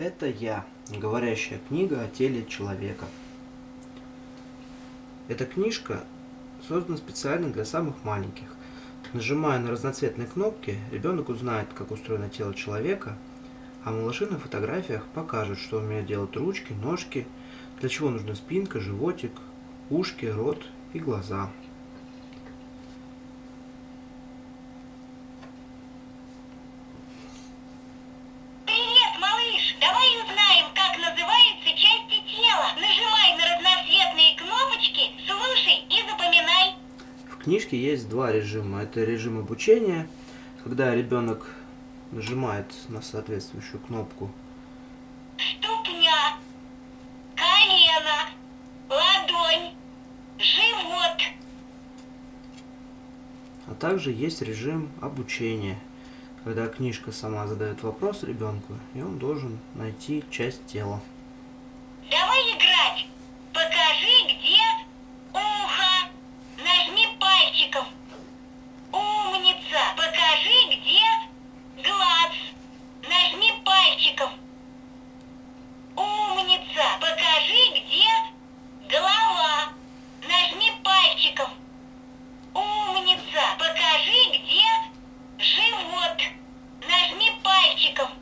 Это я, говорящая книга о теле человека. Эта книжка создана специально для самых маленьких. Нажимая на разноцветные кнопки, ребенок узнает, как устроено тело человека, а малыши на фотографиях покажут, что умеют делать ручки, ножки, для чего нужна спинка, животик, ушки, рот и глаза. Привет, малыш! Давай узнаем, как называются части тела. Нажимай на разноцветные кнопочки, слушай и запоминай. В книжке есть два режима. Это режим обучения, когда ребенок нажимает на соответствующую кнопку Ступня, колено, ладонь, живот. А также есть режим обучения, когда книжка сама задает вопрос ребенку, и он должен найти часть тела. подписчиков.